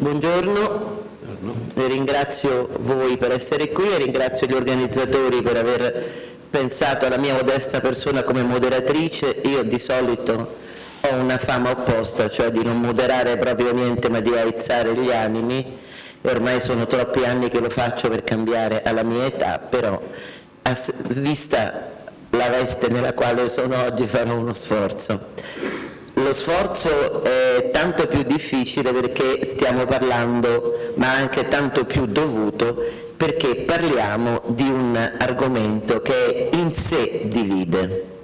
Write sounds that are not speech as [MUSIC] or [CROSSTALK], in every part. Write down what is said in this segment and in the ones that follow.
Buongiorno, ringrazio voi per essere qui e ringrazio gli organizzatori per aver pensato alla mia modesta persona come moderatrice. Io di solito ho una fama opposta, cioè di non moderare proprio niente ma di aizzare gli animi ormai sono troppi anni che lo faccio per cambiare alla mia età, però vista la veste nella quale sono oggi farò uno sforzo. Lo sforzo è tanto più difficile perché stiamo parlando, ma anche tanto più dovuto, perché parliamo di un argomento che in sé divide.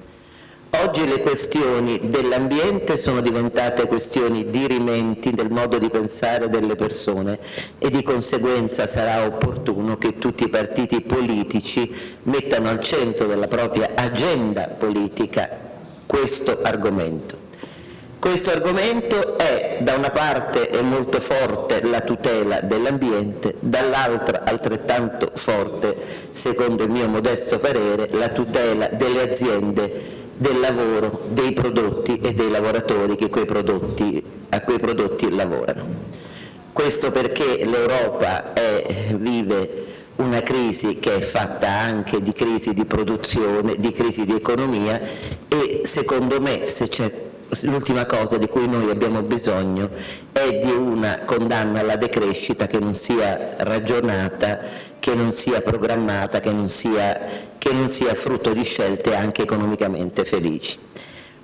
Oggi le questioni dell'ambiente sono diventate questioni dirimenti del modo di pensare delle persone e di conseguenza sarà opportuno che tutti i partiti politici mettano al centro della propria agenda politica questo argomento. Questo argomento è da una parte è molto forte la tutela dell'ambiente, dall'altra altrettanto forte, secondo il mio modesto parere, la tutela delle aziende, del lavoro, dei prodotti e dei lavoratori che quei prodotti, a quei prodotti lavorano. Questo perché l'Europa vive una crisi che è fatta anche di crisi di produzione, di crisi di economia e secondo me se c'è l'ultima cosa di cui noi abbiamo bisogno è di una condanna alla decrescita che non sia ragionata, che non sia programmata, che non sia, che non sia frutto di scelte anche economicamente felici.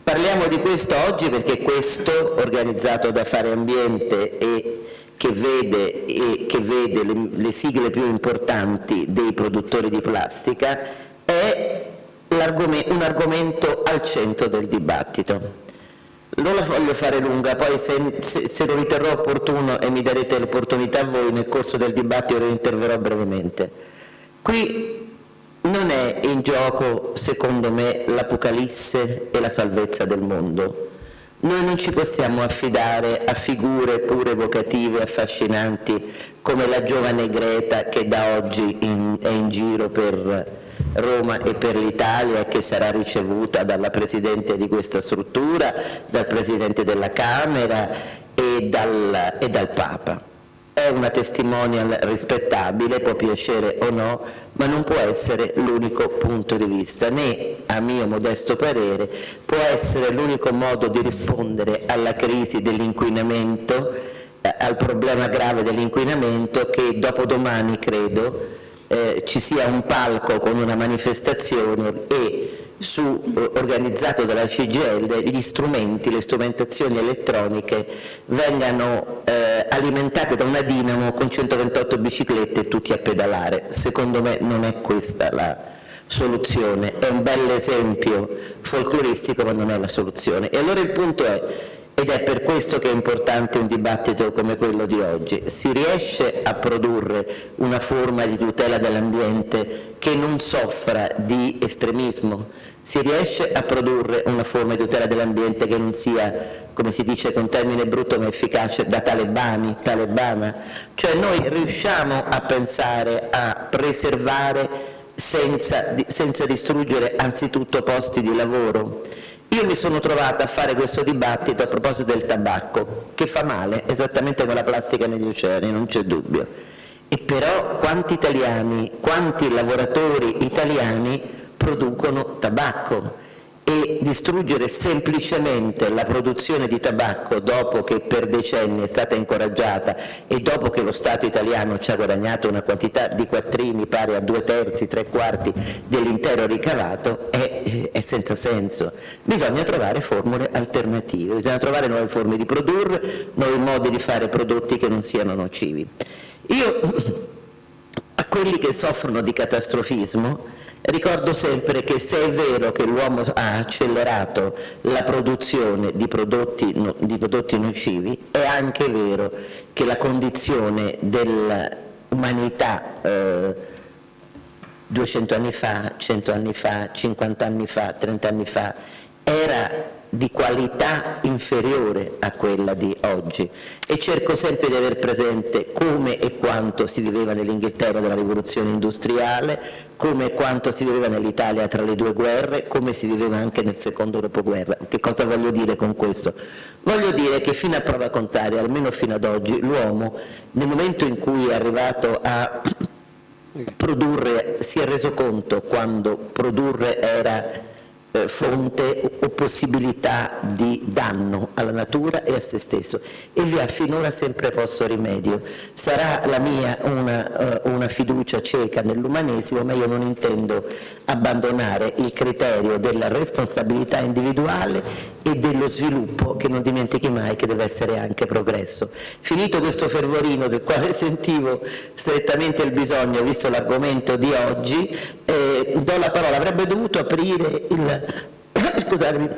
Parliamo di questo oggi perché questo, organizzato da Fare Ambiente e che vede, e che vede le, le sigle più importanti dei produttori di plastica, è un argomento al centro del dibattito. Non la voglio fare lunga, poi se, se, se lo riterrò opportuno e mi darete l'opportunità voi nel corso del dibattito lo interverrò brevemente. Qui non è in gioco, secondo me, l'apocalisse e la salvezza del mondo. Noi non ci possiamo affidare a figure pure evocative, affascinanti, come la giovane Greta che da oggi in, è in giro per Roma e per l'Italia che sarà ricevuta dalla Presidente di questa struttura, dal Presidente della Camera e dal, e dal Papa. È una testimonial rispettabile, può piacere o no, ma non può essere l'unico punto di vista, né, a mio modesto parere, può essere l'unico modo di rispondere alla crisi dell'inquinamento, eh, al problema grave dell'inquinamento che dopodomani, credo, eh, ci sia un palco con una manifestazione e su, eh, organizzato dalla CGL gli strumenti, le strumentazioni elettroniche vengano eh, alimentate da una dinamo con 128 biciclette e tutti a pedalare. Secondo me non è questa la soluzione, è un bel esempio folcloristico ma non è la soluzione. E allora il punto è ed è per questo che è importante un dibattito come quello di oggi. Si riesce a produrre una forma di tutela dell'ambiente che non soffra di estremismo? Si riesce a produrre una forma di tutela dell'ambiente che non sia, come si dice con termine brutto ma efficace, da talebani, talebana? Cioè noi riusciamo a pensare a preservare senza, senza distruggere anzitutto posti di lavoro? Io mi sono trovata a fare questo dibattito a proposito del tabacco, che fa male, esattamente come la plastica negli oceani, non c'è dubbio. E però quanti italiani, quanti lavoratori italiani producono tabacco? E distruggere semplicemente la produzione di tabacco dopo che per decenni è stata incoraggiata e dopo che lo Stato italiano ci ha guadagnato una quantità di quattrini pari a due terzi, tre quarti dell'intero ricavato è, è, senza senso. Bisogna trovare formule alternative, bisogna trovare nuove forme di produrre, nuovi modi di fare prodotti che non siano nocivi. Io a quelli che soffrono di catastrofismo Ricordo sempre che se è vero che l'uomo ha accelerato la produzione di prodotti, di prodotti nocivi, è anche vero che la condizione dell'umanità eh, 200 anni fa, 100 anni fa, 50 anni fa, 30 anni fa, era di qualità inferiore a quella di oggi e cerco sempre di aver presente come e quanto si viveva nell'Inghilterra della rivoluzione industriale, come e quanto si viveva nell'Italia tra le due guerre, come si viveva anche nel secondo dopoguerra. Che cosa voglio dire con questo? Voglio dire che fino a prova contraria, almeno fino ad oggi, l'uomo nel momento in cui è arrivato a [COUGHS] produrre, si è reso conto quando produrre era eh, fonte o possibilità di danno alla natura e a se stesso e vi ha finora sempre posto rimedio. Sarà la mia una, uh, una fiducia cieca nell'umanesimo, ma io non intendo abbandonare il criterio della responsabilità individuale e dello sviluppo che non dimentichi mai che deve essere anche progresso. Finito questo fervorino del quale [LAUGHS] sentivo strettamente il bisogno, visto l'argomento di oggi, eh, do la parola, avrebbe dovuto aprire il [COUGHS] scusatemi,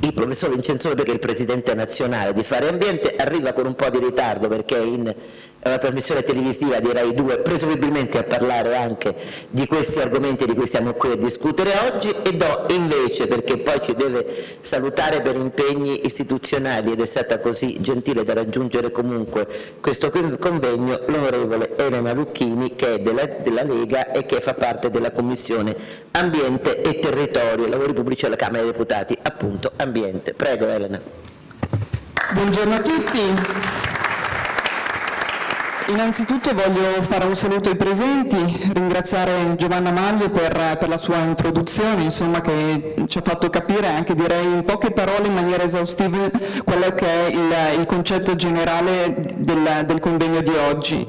il professor Vincenzone perché è il presidente nazionale di Fare Ambiente arriva con un po' di ritardo perché è in una trasmissione televisiva di Rai 2 presumibilmente a parlare anche di questi argomenti di cui stiamo qui a discutere oggi e do invece, perché poi ci deve salutare per impegni istituzionali ed è stata così gentile da raggiungere comunque questo convegno, l'onorevole Elena Lucchini che è della, della Lega e che fa parte della Commissione Ambiente e Territorio, Lavori Pubblici alla Camera dei Deputati, appunto Ambiente. Prego Elena. Buongiorno a tutti. Innanzitutto voglio fare un saluto ai presenti, ringraziare Giovanna Maglio per, per, la sua introduzione, insomma, che ci ha fatto capire anche direi in poche parole in maniera esaustiva quello che è il, il concetto generale del, del, convegno di oggi.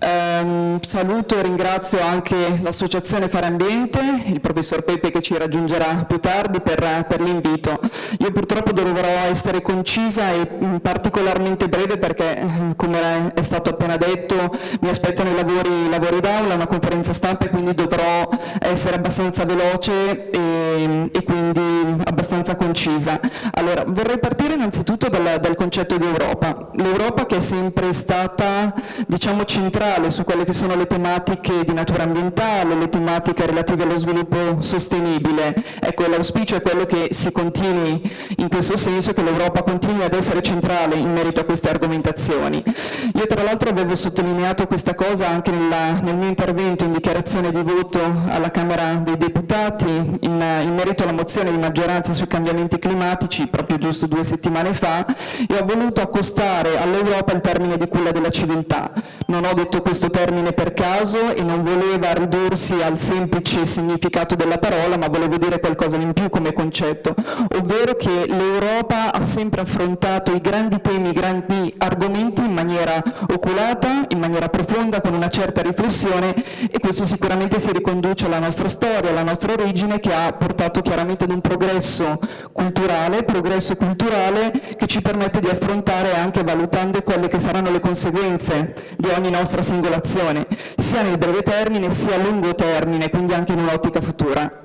Um, saluto e ringrazio anche l'associazione Fare Ambiente, il professor Pepe che ci raggiungerà più tardi per, per l'invito. Io purtroppo dovrò essere concisa e particolarmente breve perché, come è stato appena detto, detto mi aspettano i lavori, lavori d'aula, una conferenza stampa e quindi dovrò essere abbastanza veloce e, e quindi abbastanza concisa. Allora, vorrei partire innanzitutto dal, dal concetto di Europa. L'Europa che è sempre stata diciamo, centrale su quelle che sono le tematiche di natura ambientale, le tematiche relative allo sviluppo sostenibile. Ecco, l'auspicio è quello che si continui in questo senso, che l'Europa continui ad essere centrale in merito a queste argomentazioni. Io tra l'altro avevo sottolineato questa cosa anche nella, nel mio intervento in dichiarazione di voto alla Camera dei Deputati in, in, merito alla mozione di maggioranza sui cambiamenti climatici proprio giusto due settimane fa e ho voluto accostare all'Europa il termine di quella della civiltà. Non ho detto questo termine per caso e non voleva ridursi al semplice significato della parola ma volevo dire qualcosa in più come concetto, ovvero che l'Europa ha sempre affrontato i grandi temi, i grandi argomenti in maniera oculata in maniera profonda, con una certa riflessione e questo sicuramente si riconduce alla nostra storia, alla nostra origine che ha portato chiaramente ad un progresso culturale, progresso culturale che ci permette di affrontare anche valutando quelle che saranno le conseguenze di ogni nostra singolazione, sia nel breve termine sia a lungo termine, quindi anche in un'ottica futura.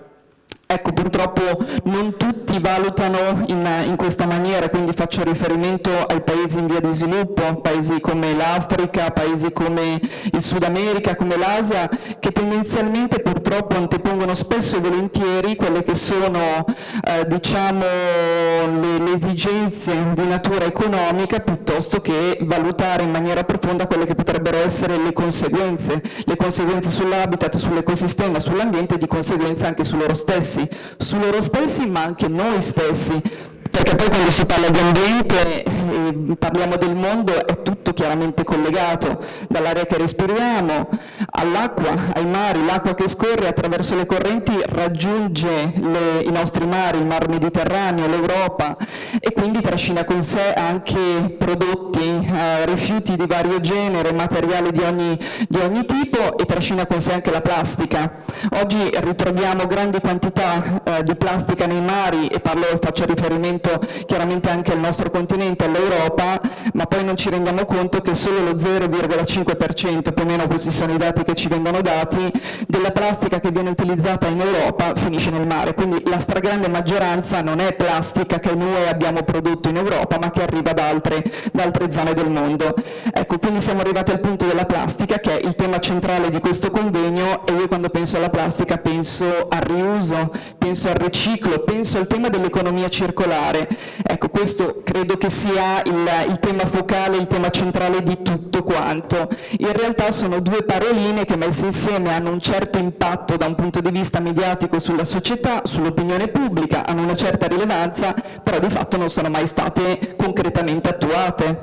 Ecco, purtroppo non tutti valutano in, in, questa maniera, quindi faccio riferimento ai paesi in via di sviluppo, paesi come l'Africa, paesi come il Sud America, come l'Asia, che tendenzialmente purtroppo antepongono spesso e volentieri quelle che sono eh, diciamo, le, le esigenze di natura economica piuttosto che valutare in maniera profonda quelle che potrebbero essere le conseguenze, le conseguenze sull'habitat, sull'ecosistema, sull'ambiente e di conseguenza anche su loro stessi stessi, su loro stessi ma anche noi stessi, perché poi quando si parla di ambiente e parliamo del mondo è tutto chiaramente collegato, dall'aria che respiriamo all'acqua, ai mari, l'acqua che scorre attraverso le correnti raggiunge le, i nostri mari, il mar Mediterraneo, l'Europa e quindi trascina con sé anche prodotti, eh, rifiuti di vario genere, materiali di ogni, di ogni tipo e trascina con sé anche la plastica. Oggi ritroviamo grandi quantità eh, di plastica nei mari e parlo, faccio riferimento riferimento chiaramente anche al nostro continente, all'Europa, ma poi non ci rendiamo conto che solo lo 0,5%, più o meno questi sono i dati che ci vengono dati, della plastica che viene utilizzata in Europa finisce nel mare, quindi la stragrande maggioranza non è plastica che noi abbiamo prodotto in Europa, ma che arriva da altre, da altre zone del mondo. Ecco, quindi siamo arrivati al punto della plastica, che è il tema centrale di questo convegno, e io quando penso alla plastica penso al riuso, penso al riciclo, penso al tema dell'economia circolare. Ecco, questo credo che sia il, il tema focale, il tema centrale di tutto quanto. In realtà sono due paroline che messe insieme hanno un certo impatto da un punto di vista mediatico sulla società, sull'opinione pubblica, hanno una certa rilevanza, però di fatto non sono mai state concretamente attuate.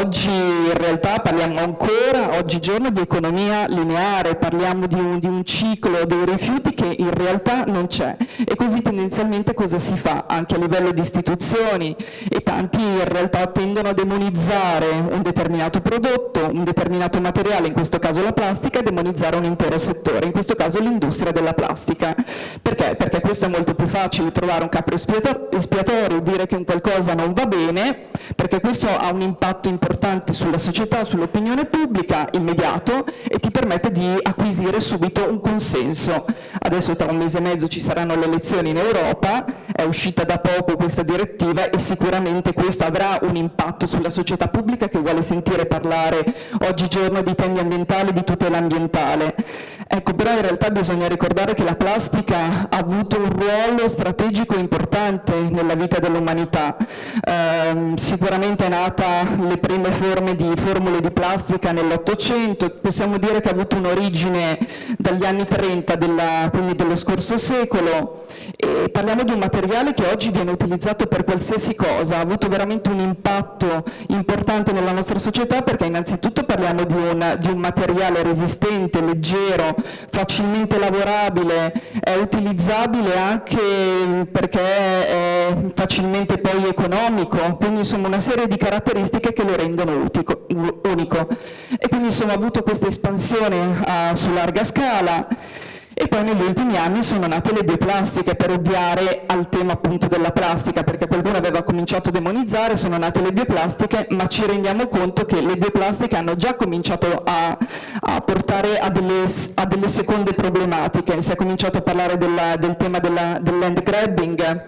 Oggi in realtà parliamo ancora, oggigiorno, di economia lineare, parliamo di un, di un ciclo dei rifiuti che in realtà non c'è e così tendenzialmente cosa si fa anche a livello di istituzioni e tanti in realtà tendono a demonizzare un determinato prodotto, un determinato materiale, in questo caso la plastica, e demonizzare un intero settore, in questo caso l'industria della plastica. Perché? Perché questo è molto più facile trovare un capo espiatorio, dire che un qualcosa non va bene, perché questo ha un impatto importante sulla società, sull'opinione pubblica, immediato, e ti permette di acquisire subito un consenso. Adesso tra un mese e mezzo ci saranno le elezioni in Europa, è uscita da poco questa direttiva e sicuramente questo avrà un impatto sulla società pubblica che vuole sentire parlare oggigiorno di temi ambientali, di tutela ambientale. Ecco, però in realtà bisogna ricordare che la plastica ha avuto un ruolo strategico importante nella vita dell'umanità. Eh, sicuramente è nata le prime forme di formule di plastica nell'Ottocento, possiamo dire che ha avuto un'origine dagli anni 30, della, quindi dello scorso secolo, e parliamo di un materiale che oggi viene utilizzato per qualsiasi cosa, ha avuto veramente un impatto importante nella nostra società perché innanzitutto parliamo di un, di un materiale resistente, leggero, facilmente lavorabile, è utilizzabile anche perché è facilmente poi economico, quindi insomma una serie di caratteristiche che lo rendono utico, unico. E quindi insomma ha avuto questa espansione uh, su larga scala e poi negli ultimi anni sono nate le bioplastiche per ovviare al tema appunto della plastica, perché qualcuno aveva cominciato a demonizzare, sono nate le bioplastiche, ma ci rendiamo conto che le bioplastiche hanno già cominciato a, a portare a delle, a delle, seconde problematiche, si è cominciato a parlare della, del tema della, del land grabbing.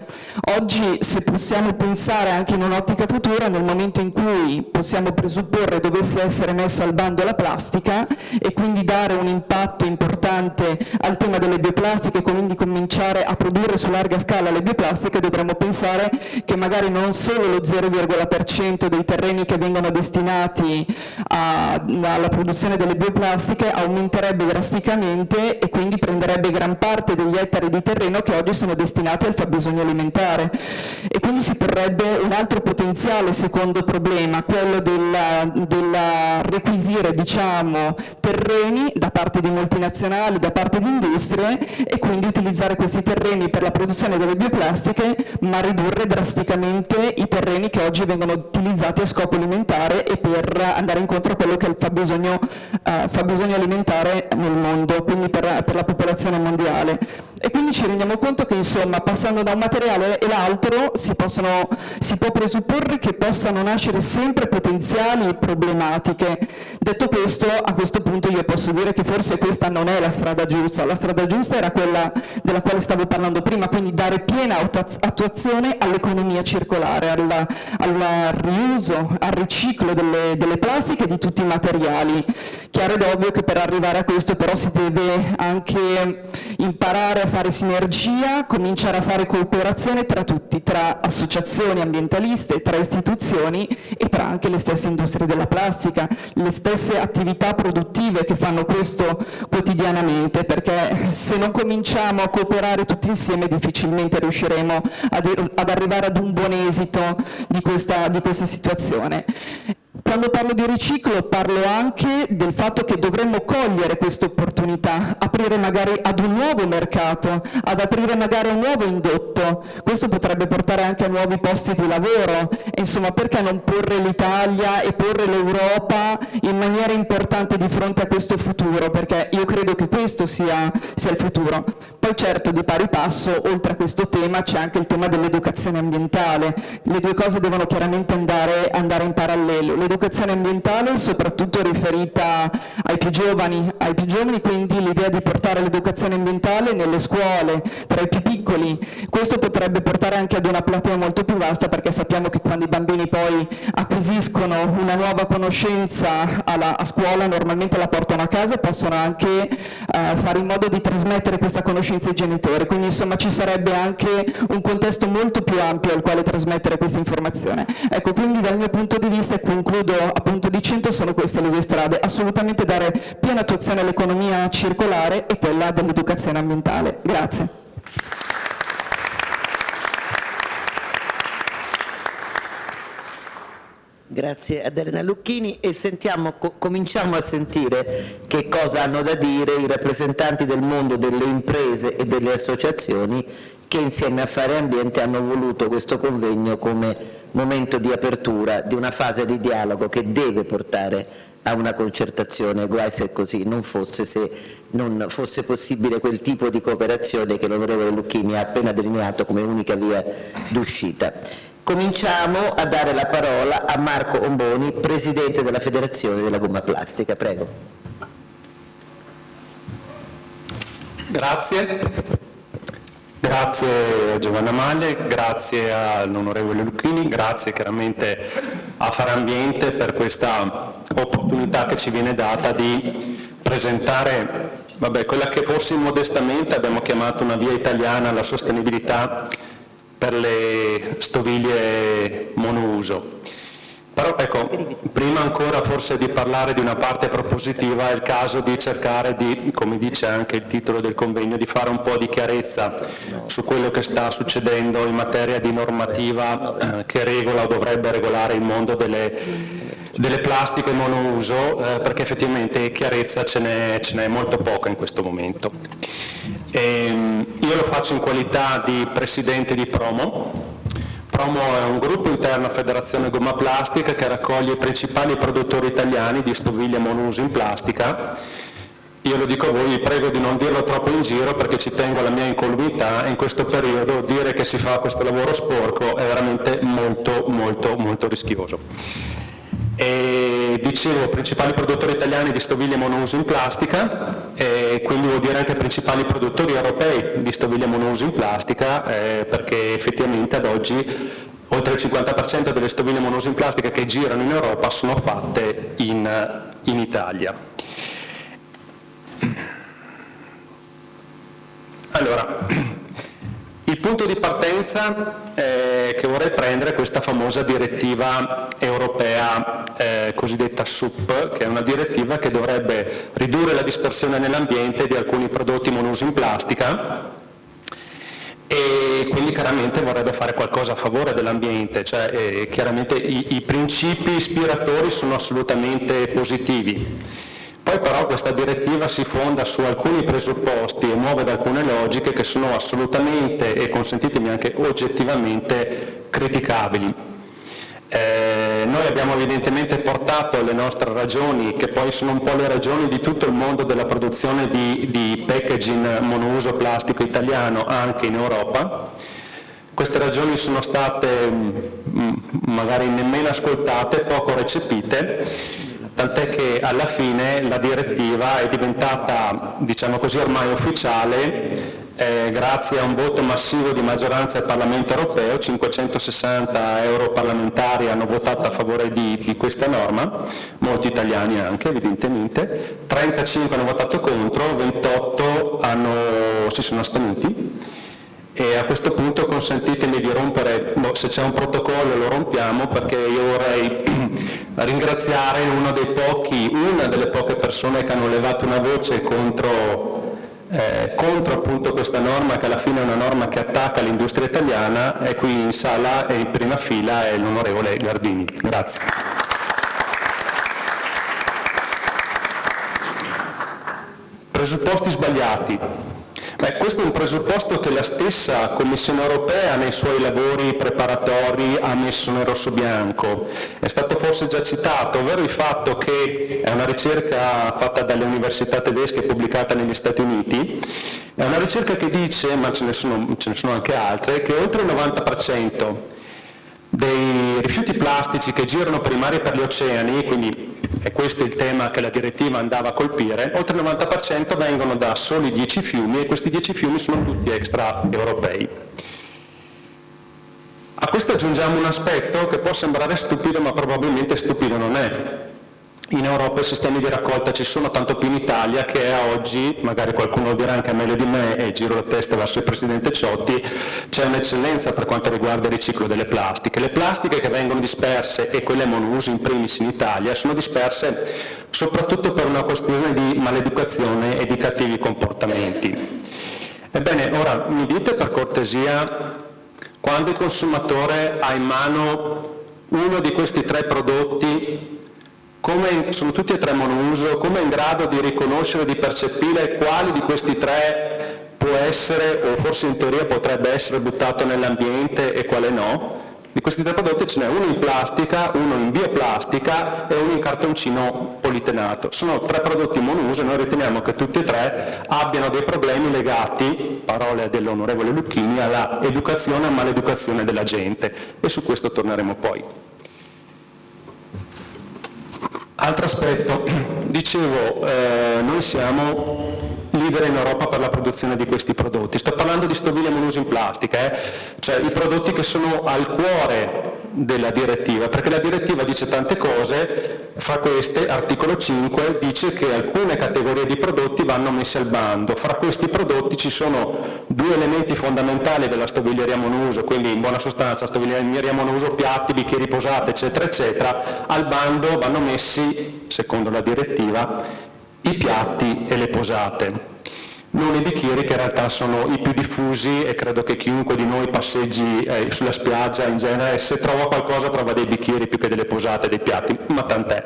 Oggi se possiamo pensare anche in un'ottica futura, nel momento in cui possiamo presupporre dovesse essere messa al bando la plastica e quindi dare un impatto importante al tema delle bioplastiche quindi cominciare a produrre su larga scala le bioplastiche, dovremmo pensare che magari non solo lo 0,% dei terreni che vengono destinati a, alla produzione delle bioplastiche aumenterebbe drasticamente e quindi prenderebbe gran parte degli ettari di terreno che oggi sono destinati al fabbisogno alimentare. E quindi si porrebbe un altro potenziale secondo problema, quello del requisire diciamo, terreni da parte di multinazionali, da parte di industrie, industrie e quindi utilizzare questi terreni per la produzione delle bioplastiche ma ridurre drasticamente i terreni che oggi vengono utilizzati a scopo alimentare e per andare incontro a quello che è il fabbisogno, uh, fabbisogno alimentare nel mondo, quindi per, per la popolazione mondiale. E quindi ci rendiamo conto che insomma passando da un materiale e l'altro si, si può presupporre che possano nascere sempre potenziali problematiche. Detto questo, a questo punto io posso dire che forse questa non è la strada giusta, la strada giusta era quella della quale stavo parlando prima, quindi dare piena attuazione all'economia circolare, al, al, riuso, al riciclo delle, delle plastiche e di tutti i materiali. Chiaro ed ovvio che per arrivare a questo però si deve anche imparare a fare sinergia, cominciare a fare cooperazione tra tutti, tra associazioni ambientaliste, tra istituzioni e tra anche le stesse industrie della plastica, le stesse attività produttive che fanno questo quotidianamente, perché se non cominciamo a cooperare tutti insieme difficilmente riusciremo ad, ad arrivare ad un buon esito di questa, di questa situazione. Quando parlo di riciclo parlo anche del fatto che dovremmo cogliere questa opportunità, aprire magari ad un nuovo mercato, ad aprire magari un nuovo indotto. Questo potrebbe portare anche a nuovi posti di lavoro. Insomma, perché non porre l'Italia e porre l'Europa in maniera importante di fronte a questo futuro? Perché io credo che questo sia, sia il futuro. Poi certo, di pari passo, oltre a questo tema, c'è anche il tema dell'educazione ambientale. Le due cose devono chiaramente andare, andare in parallelo dell'educazione ambientale, soprattutto riferita ai più giovani, ai più giovani quindi l'idea di portare l'educazione ambientale nelle scuole, tra i più piccoli, questo potrebbe portare anche ad una platea molto più vasta perché sappiamo che quando i bambini poi acquisiscono una nuova conoscenza alla, a scuola normalmente la portano a casa e possono anche eh, fare in modo di trasmettere questa conoscenza ai genitori, quindi insomma ci sarebbe anche un contesto molto più ampio al quale trasmettere questa informazione. Ecco, quindi dal mio punto di vista, e concludo appunto dicendo, sono queste le due strade, assolutamente dare piena attuazione all'economia circolare e quella dell'educazione ambientale. Grazie. Grazie ad Elena Lucchini e sentiamo, co cominciamo a sentire che cosa hanno da dire i rappresentanti del mondo delle imprese e delle associazioni che insieme a Fare Ambiente hanno voluto questo convegno come momento di apertura di una fase di dialogo che deve portare a una concertazione, guai se così non fosse, se non fosse possibile quel tipo di cooperazione che l'onorevole Lucchini ha appena delineato come unica via d'uscita. Cominciamo a dare la parola a Marco Omboni, Presidente della Federazione della Gomma Plastica. Prego. Grazie. Grazie a Giovanna Maglie, grazie all'onorevole Lucchini, grazie chiaramente a Farambiente per questa opportunità che ci viene data di presentare vabbè, quella che forse modestamente abbiamo chiamato una via italiana alla sostenibilità per le stoviglie monouso. Però ecco, prima ancora forse di parlare di una parte propositiva è il caso di cercare di, come dice anche il titolo del convegno, di fare un po' di chiarezza su quello che sta succedendo in materia di normativa eh, che regola o dovrebbe regolare il mondo delle, delle plastiche monouso, eh, perché effettivamente chiarezza ce n'è molto poca in questo momento. E, ehm, io lo faccio in qualità di Presidente di Promo, Promo è un gruppo interno a Federazione Gomma Plastica che raccoglie i principali produttori italiani di stoviglie monouso in plastica. Io lo dico a voi, vi prego di non dirlo troppo in giro perché ci tengo alla mia incolumità e in questo periodo dire che si fa questo lavoro sporco è veramente molto molto molto rischioso. E dicevo, principali produttori italiani di stoviglie monouso in plastica, e quindi vuol dire anche principali produttori europei di stoviglie monouso in plastica, eh, perché effettivamente ad oggi oltre il 50% delle stoviglie monouso in plastica che girano in Europa sono fatte in, in Italia. Allora, punto di partenza eh, che vorrei prendere è questa famosa direttiva europea eh, cosiddetta SUP, che è una direttiva che dovrebbe ridurre la dispersione nell'ambiente di alcuni prodotti monouso in plastica e quindi chiaramente vorrebbe fare qualcosa a favore dell'ambiente, cioè eh, chiaramente i, i principi ispiratori sono assolutamente positivi. Poi però questa direttiva si fonda su alcuni presupposti e muove da alcune logiche che sono assolutamente e consentitemi anche oggettivamente criticabili. Eh, noi abbiamo evidentemente portato le nostre ragioni, che poi sono un po' le ragioni di tutto il mondo della produzione di, di packaging monouso plastico italiano anche in Europa. Queste ragioni sono state mh, mm, magari nemmeno ascoltate, poco recepite tant'è che alla fine la direttiva è diventata, diciamo così, ormai ufficiale eh, grazie a un voto massivo di maggioranza al Parlamento europeo, 560 europarlamentari hanno votato a favore di, di, questa norma, molti italiani anche evidentemente, 35 hanno votato contro, 28 hanno, si sono astenuti e a questo punto consentitemi di rompere, boh, se c'è un protocollo lo rompiamo perché io vorrei [CLEARS THROAT] ringraziare uno dei pochi, una delle poche persone che hanno levato una voce contro, eh, contro appunto questa norma che alla fine è una norma che attacca l'industria italiana, è qui in sala e in prima fila è l'onorevole Gardini. Grazie. Presupposti sbagliati. Beh, questo è un presupposto che la stessa Commissione europea nei suoi lavori preparatori ha messo nero su bianco. È stato forse già citato, ovvero il fatto che è una ricerca fatta dalle università tedesche pubblicata negli Stati Uniti, è una ricerca che dice, ma ce ne sono, ce ne sono anche altre, che oltre il 90% dei rifiuti plastici che girano per i mari e per gli oceani, quindi è questo il tema che la direttiva andava a colpire, oltre il 90% vengono da soli 10 fiumi e questi 10 fiumi sono tutti extraeuropei. A questo aggiungiamo un aspetto che può sembrare stupido ma probabilmente stupido non è in Europa i sistemi di raccolta ci sono, tanto più in Italia che oggi, magari qualcuno lo dirà anche meglio di me e giro la testa verso il Presidente Ciotti, c'è un'eccellenza per quanto riguarda il riciclo delle plastiche. Le plastiche che vengono disperse e quelle monouso in primis in Italia sono disperse soprattutto per una questione di maleducazione e di cattivi comportamenti. Ebbene, ora mi dite per cortesia quando il consumatore ha in mano uno di questi tre prodotti come sono tutti e tre monouso, come è in grado di riconoscere, di percepire quali di questi tre può essere, o forse in teoria potrebbe essere buttato nell'ambiente e quale no? Di questi tre prodotti ce n'è uno in plastica, uno in bioplastica e uno in cartoncino politenato. Sono tre prodotti monouso e noi riteniamo che tutti e tre abbiano dei problemi legati, parole dell'onorevole Lucchini, alla educazione e maleducazione della gente e su questo torneremo poi. Altro aspetto, dicevo, eh, noi siamo leader in Europa per la produzione di questi prodotti. Sto parlando di stoviglie monouso in plastica, eh? cioè i prodotti che sono al cuore della direttiva, perché la direttiva dice tante cose, fra queste, articolo 5, dice che alcune categorie di prodotti vanno messe al bando. Fra questi prodotti ci sono due elementi fondamentali della stoviglieria monouso, quindi in buona sostanza stoviglieria monouso, piatti, bicchieri posati, eccetera, eccetera, al bando vanno messi, secondo la direttiva, i piatti e le posate non i bicchieri che in realtà sono i più diffusi e credo che chiunque di noi passeggi eh, sulla spiaggia in genere se trova qualcosa trova dei bicchieri più che delle posate, dei piatti, ma tant'è.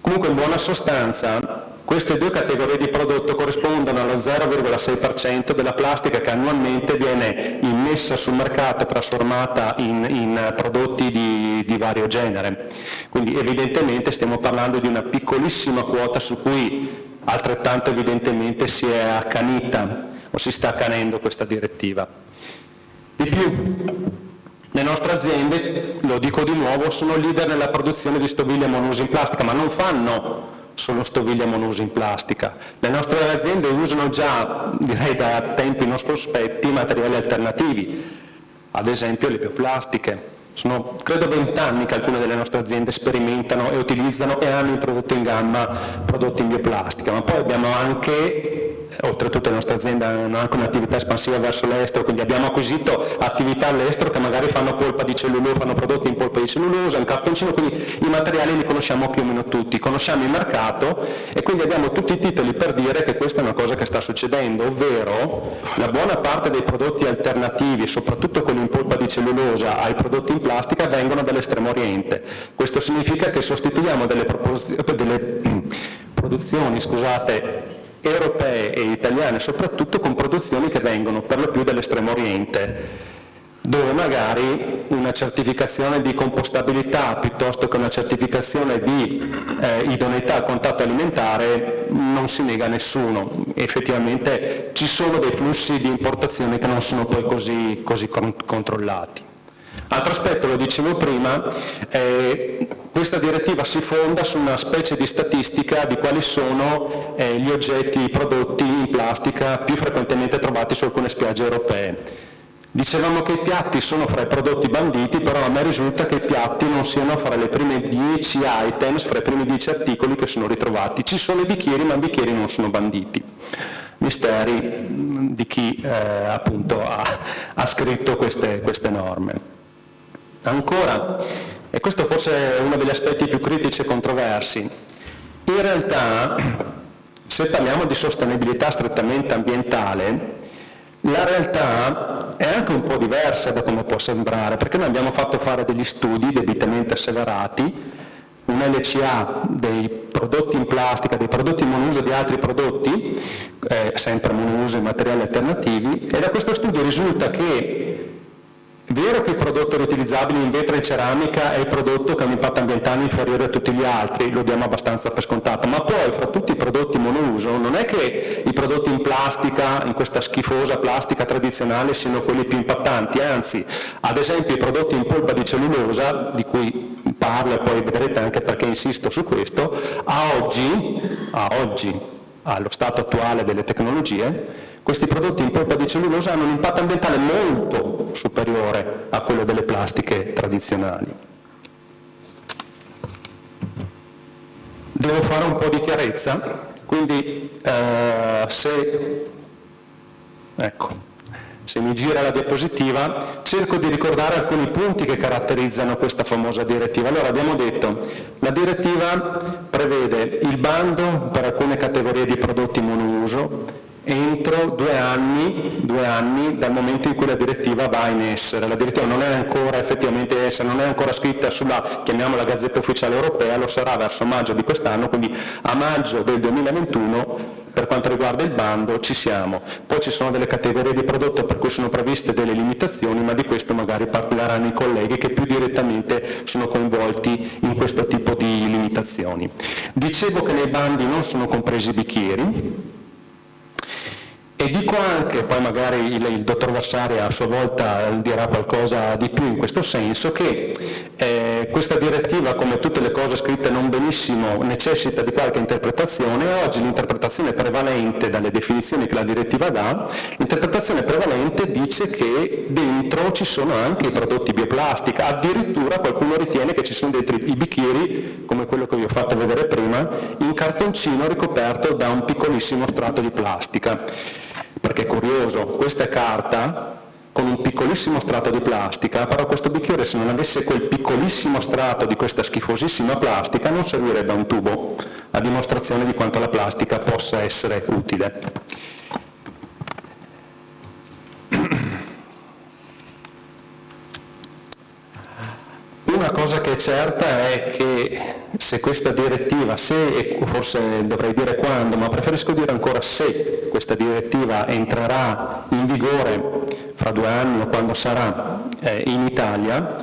Comunque in buona sostanza queste due categorie di prodotto corrispondono allo 0,6% della plastica che annualmente viene immessa sul mercato e trasformata in, in prodotti di, di vario genere. Quindi evidentemente stiamo parlando di una piccolissima quota su cui altrettanto evidentemente si è accanita o si sta accanendo questa direttiva. Di più, le nostre aziende, lo dico di nuovo, sono leader nella produzione di stoviglie monouso in plastica, ma non fanno solo stoviglie monouso in plastica. Le nostre aziende usano già, direi da tempi non sospetti, materiali alternativi, ad esempio le bioplastiche, sono credo vent'anni che alcune delle nostre aziende sperimentano e utilizzano e hanno introdotto in gamma prodotti in bioplastica, ma poi abbiamo anche oltretutto le nostre aziende hanno anche un'attività espansiva verso l'estero, quindi abbiamo acquisito attività all'estero che magari fanno polpa di cellulosa, fanno prodotti in polpa di cellulosa, in cartoncino, quindi i materiali li conosciamo più o meno tutti, conosciamo il mercato e quindi abbiamo tutti i titoli per dire che questa è una cosa che sta succedendo, ovvero la buona parte dei prodotti alternativi, soprattutto quelli in polpa di cellulosa, ai prodotti in plastica vengono dall'estremo oriente. Questo significa che sostituiamo delle, delle [CLEARS THROAT] produzioni scusate, europee e italiane soprattutto con produzioni che vengono per lo più dall'estremo oriente dove magari una certificazione di compostabilità piuttosto che una certificazione di eh, idoneità al contatto alimentare non si nega a nessuno. Effettivamente ci sono dei flussi di importazione che non sono poi così, così controllati. Altro aspetto, lo dicevo prima, eh, questa direttiva si fonda su una specie di statistica di quali sono eh, gli oggetti, prodotti in plastica più frequentemente trovati su alcune spiagge europee. Dicevamo che i piatti sono fra i prodotti banditi, però a me risulta che i piatti non siano fra le prime 10 items, fra i primi 10 articoli che sono ritrovati. Ci sono i bicchieri, ma i bicchieri non sono banditi. Misteri di chi eh, appunto ha, ha scritto queste, queste norme. Ancora, e questo forse è uno degli aspetti più critici e controversi. In realtà, se parliamo di sostenibilità strettamente ambientale, la realtà è anche un po' diversa da come può sembrare, perché noi abbiamo fatto fare degli studi debitamente asseverati, un LCA dei prodotti in plastica, dei prodotti monouso di altri prodotti, eh, sempre monouso e materiali alternativi, e da questo studio risulta che Vero che il prodotto riutilizzabile in vetro e in ceramica è il prodotto che ha un impatto ambientale inferiore a tutti gli altri, lo diamo abbastanza per scontato, ma poi fra tutti i prodotti monouso non è che i prodotti in plastica, in questa schifosa plastica tradizionale, siano quelli più impattanti, anzi, ad esempio i prodotti in polpa di cellulosa, di cui parlo e poi vedrete anche perché insisto su questo, a oggi, a oggi allo stato attuale delle tecnologie, questi prodotti in polpa di cellulosa hanno un impatto ambientale molto superiore a quello delle plastiche tradizionali. Devo fare un po' di chiarezza, quindi eh, se, ecco, se mi gira la diapositiva, cerco di ricordare alcuni punti che caratterizzano questa famosa direttiva. Allora abbiamo detto, la direttiva prevede il bando per alcune categorie di prodotti monouso, entro due anni, due anni, dal momento in cui la direttiva va in essere. La direttiva non è ancora effettivamente essa, non è ancora scritta sulla, chiamiamola Gazzetta Ufficiale Europea, lo sarà verso maggio di quest'anno, quindi a maggio del 2021 per quanto riguarda il bando ci siamo. Poi ci sono delle categorie di prodotto per cui sono previste delle limitazioni, ma di questo magari parleranno i colleghi che più direttamente sono coinvolti in questo tipo di limitazioni. Dicevo che nei bandi non sono compresi i bicchieri, e dico anche, poi magari il, il, dottor Vassari a sua volta dirà qualcosa di più in questo senso, che eh, questa direttiva, come tutte le cose scritte non benissimo, necessita di qualche interpretazione. Oggi l'interpretazione prevalente dalle definizioni che la direttiva dà, l'interpretazione prevalente dice che dentro ci sono anche i prodotti bioplastica, addirittura qualcuno ritiene che ci sono dentro i bicchieri, come quello che vi ho fatto vedere prima, in cartoncino ricoperto da un piccolissimo strato di plastica perché è curioso, questa carta con un piccolissimo strato di plastica, però questo bicchiere se non avesse quel piccolissimo strato di questa schifosissima plastica non servirebbe a un tubo, a dimostrazione di quanto la plastica possa essere utile. Una cosa che è certa è che se questa direttiva, se, forse dovrei dire quando, ma preferisco dire ancora se questa direttiva entrerà in vigore fra due anni o quando sarà eh, in Italia,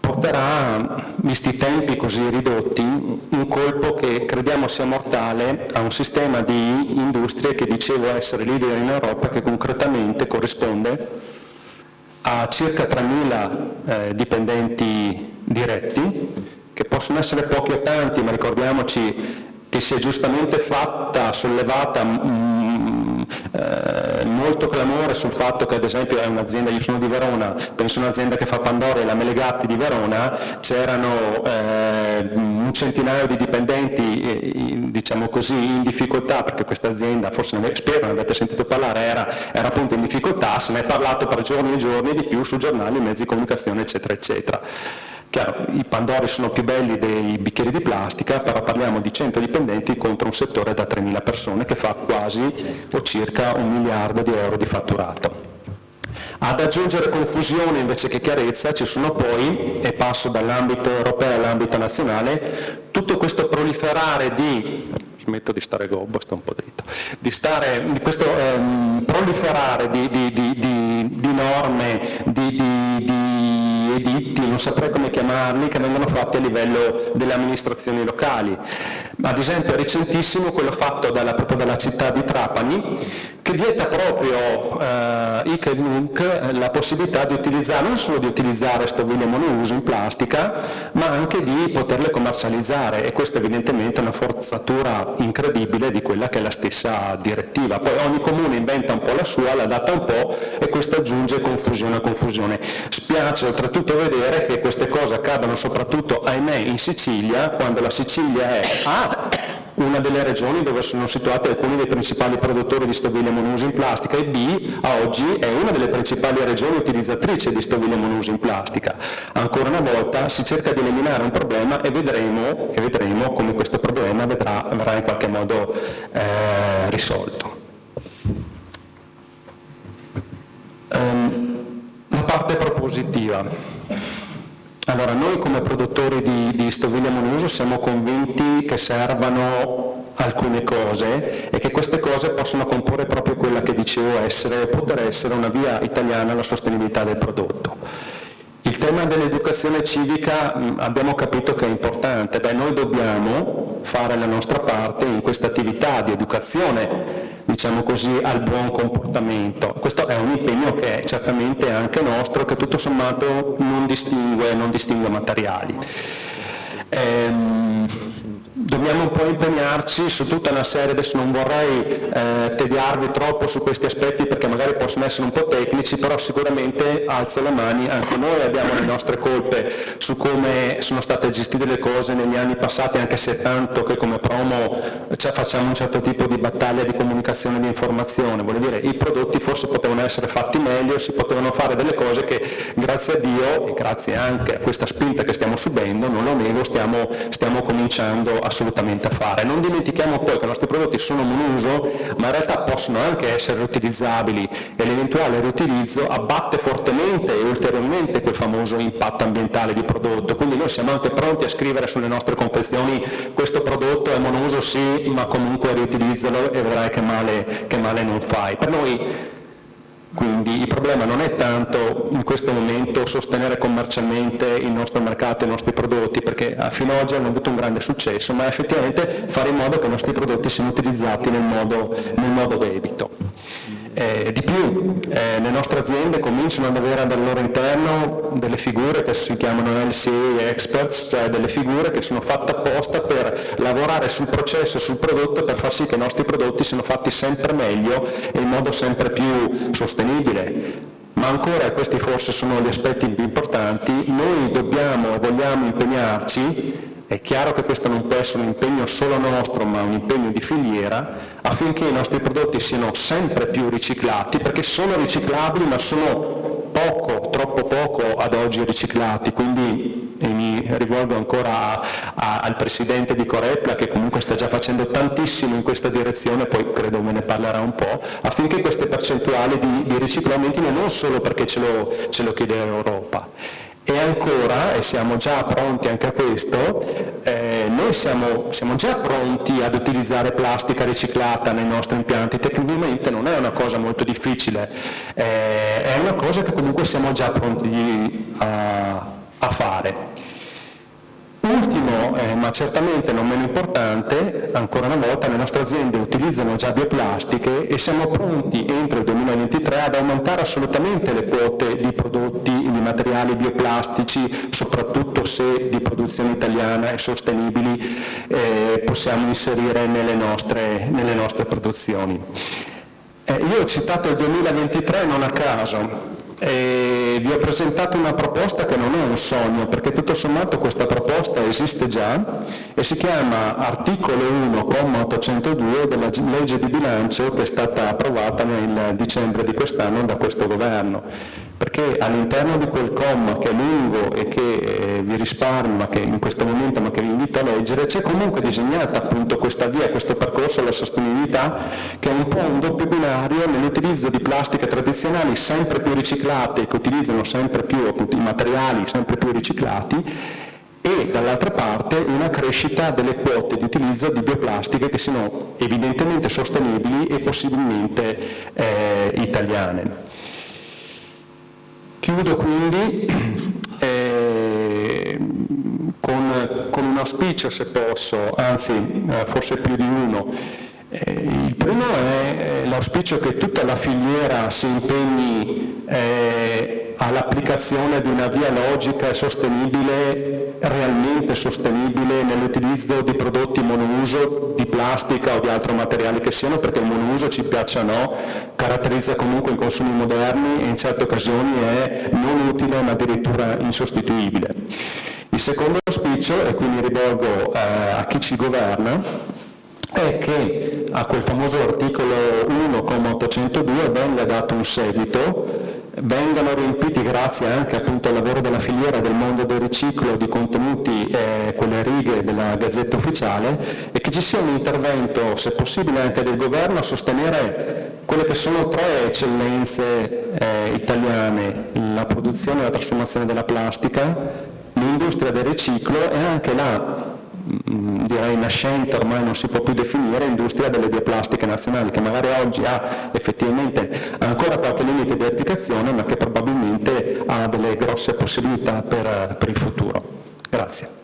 porterà, visti i tempi così ridotti, un colpo che crediamo sia mortale a un sistema di industrie che dicevo essere leader in Europa che concretamente corrisponde a circa 3.000 eh, dipendenti diretti, che possono essere pochi o tanti, ma ricordiamoci che si è giustamente fatta, sollevata mm, eh, molto clamore sul fatto che ad esempio è un'azienda, io sono di Verona, penso un'azienda che fa Pandora e la Melegatti di Verona, c'erano eh, un centinaio di dipendenti eh, diciamo così in difficoltà perché questa azienda, forse non, spero non avete sentito parlare, era, era appunto in difficoltà, se ne è parlato per giorni e giorni di più su giornali, mezzi di comunicazione eccetera eccetera. Chiaro, i Pandori sono più belli dei bicchieri di plastica, però parliamo di 100 dipendenti contro un settore da 3.000 persone che fa quasi o circa un miliardo di euro di fatturato. Ad aggiungere confusione invece che chiarezza ci sono poi, e passo dall'ambito europeo all'ambito nazionale, tutto questo proliferare di smetto di stare gobbo, sto un po' dritto, di, stare, questo ehm, proliferare di, di, di norme, di non saprei come chiamarli, che vengono fatti a livello delle amministrazioni locali. Ad esempio è recentissimo quello fatto dalla, proprio dalla città di Trapani, che vieta proprio eh, IC e NUC la possibilità di utilizzare, non solo di utilizzare stoviglie monouso in plastica, ma anche di poterle commercializzare e questa evidentemente è una forzatura incredibile di quella che è la stessa direttiva. Poi ogni comune inventa un po' la sua, la data un po' e questo aggiunge confusione a confusione. Spiace oltretutto vedere che queste cose accadono soprattutto, ahimè, in Sicilia, quando la Sicilia è A, una delle regioni dove sono situati alcuni dei principali produttori di stoviglie monouso in plastica e B, a oggi è una delle principali regioni utilizzatrici di stoviglie monouso in plastica. Ancora una volta si cerca di eliminare un problema e vedremo, e vedremo come questo problema vedrà, verrà in qualche modo eh, risolto. Um, la parte propositiva. Allora, noi come produttori di, di stoviglie monouso siamo convinti che servano alcune cose e che queste cose possono comporre proprio quella che dicevo essere, poter essere una via italiana alla sostenibilità del prodotto. tema dell'educazione civica abbiamo capito che è importante, Beh, noi dobbiamo fare la nostra parte in questa attività di educazione diciamo così, al buon comportamento. Questo è un impegno che è certamente anche nostro, che tutto sommato non distingue, non distingue materiali. Ehm, dobbiamo un po' impegnarci su tutta una serie, adesso non vorrei eh, tediarvi troppo su questi aspetti perché magari possono essere un po' tecnici, però sicuramente alzo le mani, anche noi abbiamo le nostre colpe su come sono state gestite le cose negli anni passati, anche se tanto che come promo cioè, facciamo un certo tipo di battaglia di comunicazione e di informazione, vuol dire i prodotti forse potevano essere fatti meglio, si potevano fare delle cose che grazie a Dio e grazie anche a questa spinta che stiamo subendo, non lo nego, stiamo, stiamo cominciando a assolutamente a fare. Non dimentichiamo poi che i nostri prodotti sono monouso, ma in realtà possono anche essere riutilizzabili e l'eventuale riutilizzo abbatte fortemente e ulteriormente quel famoso impatto ambientale di prodotto. Quindi noi siamo anche pronti a scrivere sulle nostre confezioni questo prodotto è monouso sì, ma comunque riutilizzalo e vedrai che male, che male non fai. Per noi quindi il problema non è tanto in questo momento sostenere commercialmente il nostro mercato e i nostri prodotti, perché fino ad oggi hanno avuto un grande successo, ma effettivamente fare in modo che i nostri prodotti siano utilizzati nel modo, nel modo debito. Eh, di più, eh, le nostre aziende cominciano ad avere al loro interno delle figure che si chiamano LCA Experts, cioè delle figure che sono fatte apposta per lavorare sul processo, sul prodotto, per far sì che i nostri prodotti siano fatti sempre meglio e in modo sempre più sostenibile. Ma ancora, questi forse sono gli aspetti più importanti, noi dobbiamo e vogliamo impegnarci è chiaro che questo non può essere un impegno solo nostro, ma un impegno di filiera, affinché i nostri prodotti siano sempre più riciclati, perché sono riciclabili ma sono poco, troppo poco ad oggi riciclati, quindi mi rivolgo ancora a, a, al Presidente di Corepla che comunque sta già facendo tantissimo in questa direzione, poi credo me ne parlerà un po', affinché queste percentuali di, di riciclo aumentino non solo perché ce lo, ce lo chiede l'Europa, e ancora, e siamo già pronti anche a questo, eh, noi siamo, siamo, già pronti ad utilizzare plastica riciclata nei nostri impianti, tecnicamente non è una cosa molto difficile, eh, è una cosa che comunque siamo già pronti a, a fare. Ultimo, eh, ma certamente non meno importante, ancora una volta le nostre aziende utilizzano già bioplastiche e siamo pronti entro il 2023 ad aumentare assolutamente le quote di prodotti, di materiali bioplastici, soprattutto se di produzione italiana e sostenibili eh, possiamo inserire nelle nostre, nelle nostre produzioni. Eh, io ho citato il 2023 non a caso, e vi ho presentato una proposta che non è un sogno, perché tutto sommato questa proposta esiste già e si chiama articolo 1, comma 802 della legge di bilancio che è stata approvata nel dicembre di quest'anno da questo governo. Perché all'interno di quel comma che è lungo e che eh, vi risparmio che in questo momento ma che vi invito a leggere c'è comunque disegnata appunto questa via, questo percorso alla sostenibilità che è un po' un doppio binario nell'utilizzo di plastiche tradizionali sempre più riciclate che utilizzano sempre più appunto, i materiali sempre più riciclati e dall'altra parte una crescita delle quote di utilizzo di bioplastiche che siano evidentemente sostenibili e possibilmente eh, italiane. Chiudo quindi [CLEARS THROAT] eh, con, con, un auspicio se posso, anzi eh, forse più di uno. Primo è l'auspicio che tutta la filiera si impegni eh, all'applicazione di una via logica e sostenibile, realmente sostenibile nell'utilizzo di prodotti monouso, di plastica o di altro materiale che siano, perché il monouso, ci piaccia o no, caratterizza comunque i consumi moderni e in certe occasioni è non utile ma addirittura insostituibile. Il secondo auspicio, e qui mi rivolgo eh, a chi ci governa, è che a quel famoso articolo 1,802 venga dato un seguito vengano riempiti grazie anche appunto, al lavoro della filiera del mondo del riciclo di contenuti eh, quelle righe della Gazzetta Ufficiale e che ci sia un intervento, se possibile anche del governo, a sostenere quelle che sono tre eccellenze eh, italiane, la produzione e la trasformazione della plastica, l'industria del riciclo e anche la direi nascente, ormai non si può più definire, industria delle bioplastiche nazionali, che magari oggi ha effettivamente ancora qualche limite di applicazione, ma che probabilmente ha delle grosse possibilità per, per il futuro. Grazie.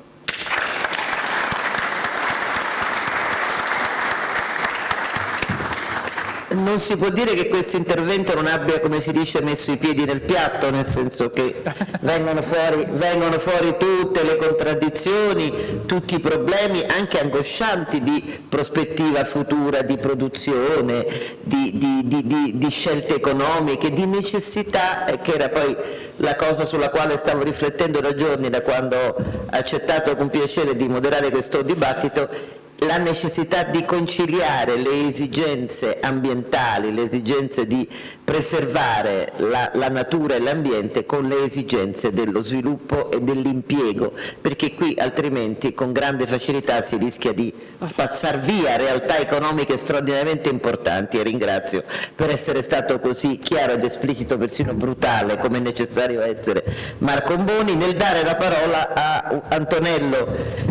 Non si può dire che questo intervento non abbia, come si dice, messo i piedi nel piatto, nel senso che vengono fuori, vengono fuori tutte le contraddizioni, tutti i problemi, anche angoscianti, di prospettiva futura, di produzione, di, di, di, di scelte economiche, di necessità, eh, che era poi la cosa sulla quale stavo riflettendo da giorni, da quando ho accettato con piacere di moderare questo dibattito, la necessità di conciliare le esigenze ambientali, le esigenze di preservare la, la natura e l'ambiente con le esigenze dello sviluppo e dell'impiego, perché qui altrimenti con grande facilità si rischia di spazzar via realtà economiche straordinariamente importanti e ringrazio per essere stato così chiaro ed esplicito, persino brutale, come è necessario essere Marco Boni, nel dare la parola a Antonello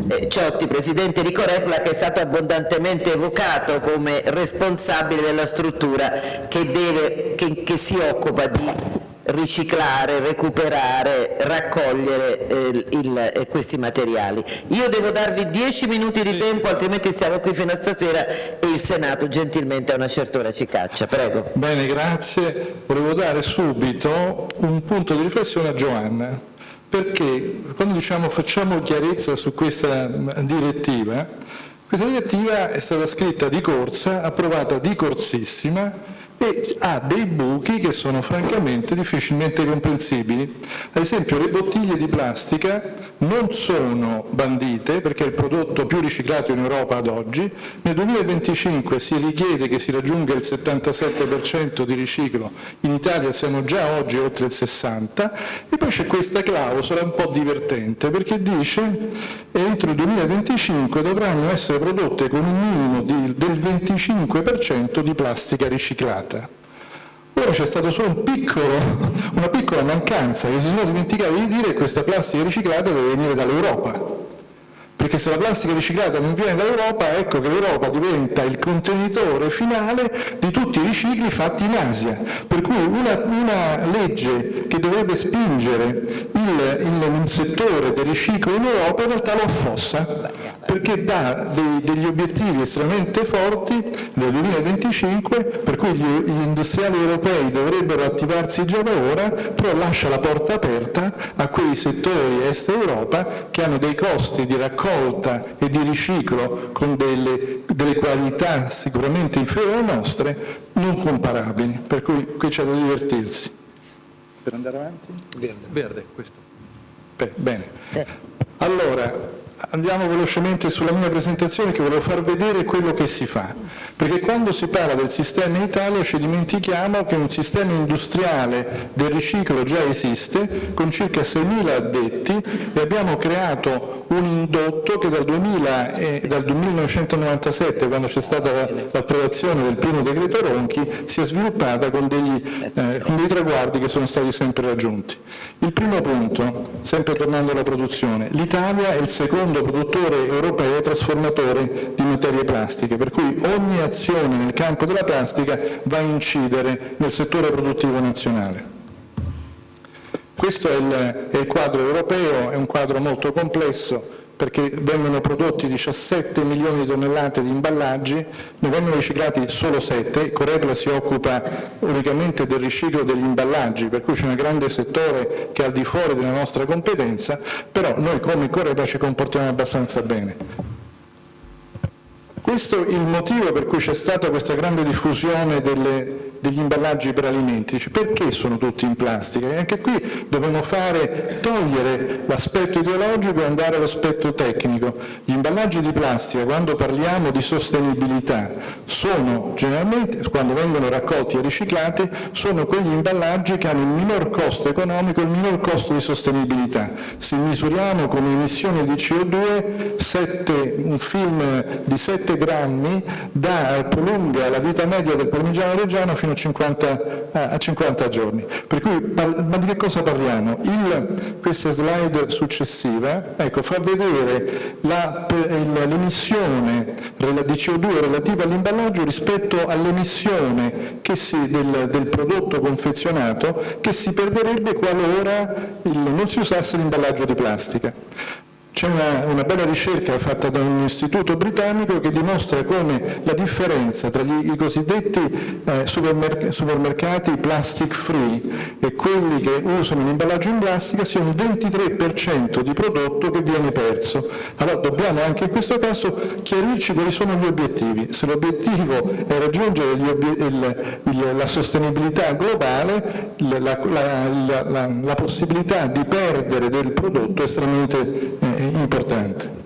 eh, Ciotti, Presidente di Corepla, che stato abbondantemente evocato come responsabile della struttura che, deve, che, che si occupa di riciclare, recuperare, raccogliere eh, il, eh, questi materiali. Io devo darvi dieci minuti di tempo, altrimenti stiamo qui fino a stasera e il Senato gentilmente a una certa ora ci caccia. Prego. Bene, grazie. Volevo dare subito un punto di riflessione a Giovanna, perché quando diciamo facciamo chiarezza su questa direttiva, questa direttiva è stata scritta di corsa, approvata di corsissima e ha dei buchi che sono francamente difficilmente comprensibili. Ad esempio le bottiglie di plastica non sono bandite perché è il prodotto più riciclato in Europa ad oggi, nel 2025 si richiede che si raggiunga il 77% di riciclo, in Italia siamo già oggi oltre il 60% e poi c'è questa clausola un po' divertente perché dice che entro il 2025 dovranno essere prodotte con un minimo di, del 25% di plastica riciclata. Ora c'è stata solo un piccolo, una piccola mancanza, che si sono dimenticati di dire che questa plastica riciclata deve venire dall'Europa. Perché se la plastica riciclata non viene dall'Europa, ecco che l'Europa diventa il contenitore finale di tutti i ricicli fatti in Asia. Per cui una, una legge che dovrebbe spingere il, il, il, settore del riciclo in Europa in realtà lo affossa perché dà dei, degli obiettivi estremamente forti nel 2025 per cui gli, gli industriali europei dovrebbero attivarsi già da ora, però lascia la porta aperta a quei settori est Europa che hanno dei costi di raccolta e di riciclo con delle, delle qualità sicuramente inferiori alle nostre, non comparabili, per cui qui c'è da divertirsi. Per andare avanti? Verde. Verde, questo. Beh, bene. Allora, andiamo velocemente sulla mia presentazione che volevo far vedere quello che si fa, perché quando si parla del sistema in Italia ci dimentichiamo che un sistema industriale del riciclo già esiste con circa 6.000 addetti e abbiamo creato un indotto che dal, 2000 e, dal 1997, quando c'è stata l'approvazione del primo decreto Ronchi, si è sviluppata con degli, eh, con dei traguardi che sono stati sempre raggiunti. Il primo punto, sempre tornando alla produzione, l'Italia è il secondo produttore europeo trasformatore di materie plastiche, per cui ogni azione nel campo della plastica va a incidere nel settore produttivo nazionale. Questo è il, è il quadro europeo, è un quadro molto complesso, perché vengono prodotti 17 milioni di tonnellate di imballaggi, ne vengono riciclati solo 7, Corepla si occupa unicamente del riciclo degli imballaggi, per cui c'è un grande settore che è al di fuori della nostra competenza, però noi come Corepla ci comportiamo abbastanza bene. Questo è il motivo per cui c'è stata questa grande diffusione delle, degli imballaggi per alimenti, cioè, perché sono tutti in plastica? E anche qui dobbiamo fare, togliere l'aspetto ideologico e andare all'aspetto tecnico. Gli imballaggi di plastica, quando parliamo di sostenibilità, sono generalmente, quando vengono raccolti e riciclati, sono quegli imballaggi che hanno il minor costo economico e il minor costo di sostenibilità. Se misuriamo come emissioni di CO2, sette, un film di 7 grammi grammi da, prolunga la vita media del parmigiano reggiano fino a 50, a 50 giorni. Cui, ma di che cosa parliamo? Il, questa slide successiva ecco, fa vedere l'emissione di CO2 relativa all'imballaggio rispetto all'emissione del, del, prodotto confezionato che si perderebbe qualora il, non si usasse l'imballaggio di plastica. C'è una, una, bella ricerca fatta da un istituto britannico che dimostra come la differenza tra gli, i cosiddetti eh, supermerc supermercati plastic free e quelli che usano l'imballaggio in plastica sia un 23% di prodotto che viene perso. Allora dobbiamo anche in questo caso chiarirci quali sono gli obiettivi. Se l'obiettivo è raggiungere il, il, la sostenibilità globale, la, la, la, possibilità di perdere del prodotto è estremamente eh, importante.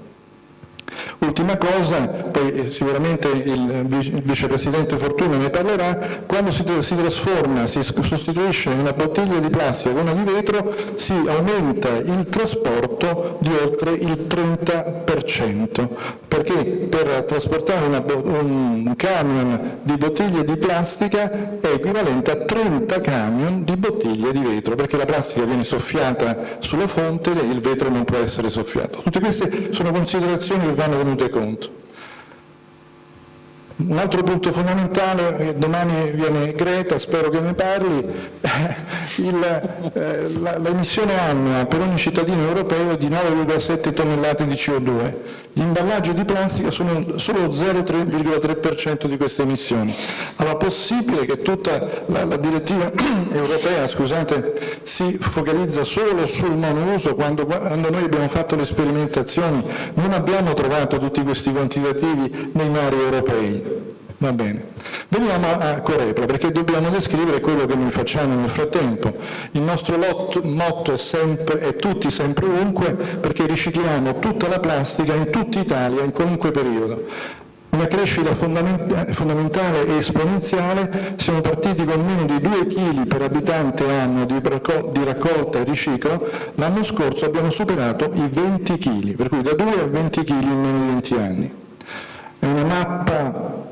Ultima cosa, poi sicuramente il vicepresidente Fortuna ne parlerà, quando si, si, trasforma, si sostituisce una bottiglia di plastica con una di vetro, si aumenta il trasporto di oltre il 30%, perché per trasportare una, un camion di bottiglie di plastica è equivalente a 30 camion di bottiglie di vetro, perché la plastica viene soffiata sulla fonte e il vetro non può essere soffiato. Tutte queste sono considerazioni che vanno tenute conto. Un altro punto fondamentale, domani viene Greta, spero che ne parli, [LAUGHS] l'emissione annua per ogni cittadino europeo è di 9,7 tonnellate di CO2. Gli imballaggi di plastica sono solo 0,3% di queste emissioni. Allora, possibile che tutta la, la direttiva [CLEARS THROAT] europea scusate, si focalizza solo sul monouso quando, quando noi abbiamo fatto le sperimentazioni non abbiamo trovato tutti questi quantitativi nei mari europei? Va bene. Veniamo a Corepla, perché dobbiamo descrivere quello che noi facciamo nel frattempo. Il nostro lotto, motto sempre, è tutti sempre ovunque, perché ricicliamo tutta la plastica in tutta Italia, in qualunque periodo. Una crescita fondamentale e esponenziale, siamo partiti con meno di 2 kg per abitante anno di raccolta e riciclo, l'anno scorso abbiamo superato i 20 kg, per cui da 2 a 20 kg in meno di 20 anni. È una mappa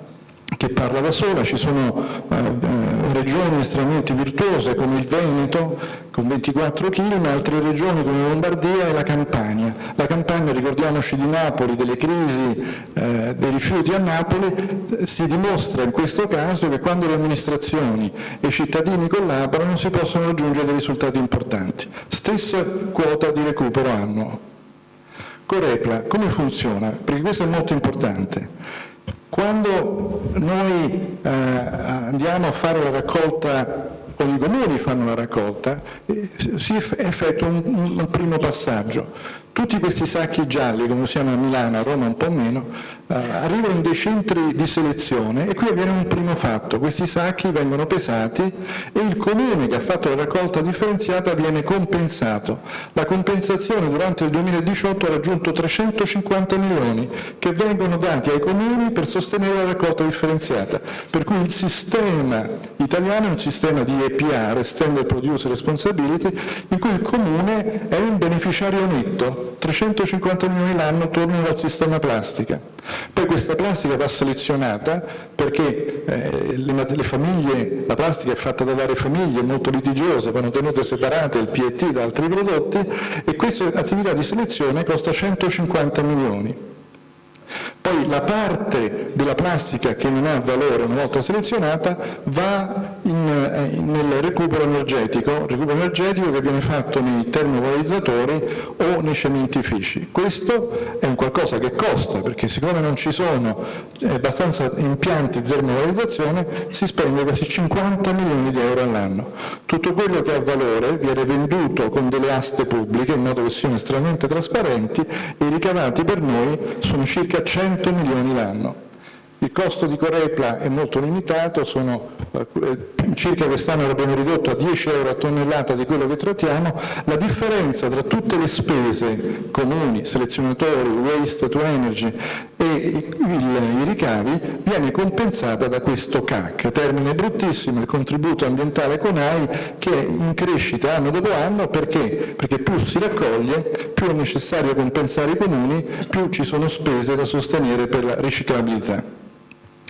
che parla da sola, ci sono eh, eh, regioni estremamente virtuose come il Veneto con 24 kg, ma altre regioni come Lombardia e la Campania. La Campania, ricordiamoci di Napoli, delle crisi eh, dei rifiuti a Napoli, si dimostra in questo caso che quando le amministrazioni e i cittadini collaborano si possono raggiungere risultati importanti. Stessa quota di recupero annuo. Corepla, come funziona? Perché questo è molto importante. Quando noi eh, andiamo a fare la raccolta o i comuni fanno la raccolta, eh, si effettua un, un, primo passaggio. Tutti questi sacchi gialli, come siamo a Milano, a Roma un po' meno, eh, arrivano in dei centri di selezione e qui avviene un primo fatto, questi sacchi vengono pesati e il comune che ha fatto la raccolta differenziata viene compensato. La compensazione durante il 2018 ha raggiunto 350 milioni che vengono dati ai comuni per sostenere la raccolta differenziata, per cui il sistema italiano è un sistema di EPR, Extended Producer Responsibility, in cui il comune è un beneficiario netto, 350 milioni l'anno tornano al sistema plastica. Poi questa plastica va selezionata perché eh, le, le, famiglie, la plastica è fatta da varie famiglie molto litigiose, vanno tenute separate il PET da altri prodotti e questa attività di selezione costa 150 milioni. Poi la parte della plastica che non ha valore una volta selezionata va in, eh, nel recupero energetico, recupero energetico che viene fatto nei termovalorizzatori o nei cementifici. Questo è un qualcosa che costa perché siccome non ci sono abbastanza impianti di termovalorizzazione si spende quasi 50 milioni di euro all'anno. Tutto quello che ha valore viene venduto con delle aste pubbliche in modo che siano estremamente trasparenti e i ricavati per noi sono circa 100 milioni l'anno. Il costo di Corepla è molto limitato, sono, eh, circa quest'anno l'abbiamo ridotto a 10 euro a tonnellata di quello che trattiamo, la differenza tra tutte le spese comuni, selezionatori, waste to energy e il, i ricavi viene compensata da questo CAC, termine bruttissimo, il contributo ambientale CONAI, che è in crescita anno dopo anno perché? Perché più si raccoglie, più è necessario compensare i comuni, più ci sono spese da sostenere per la riciclabilità.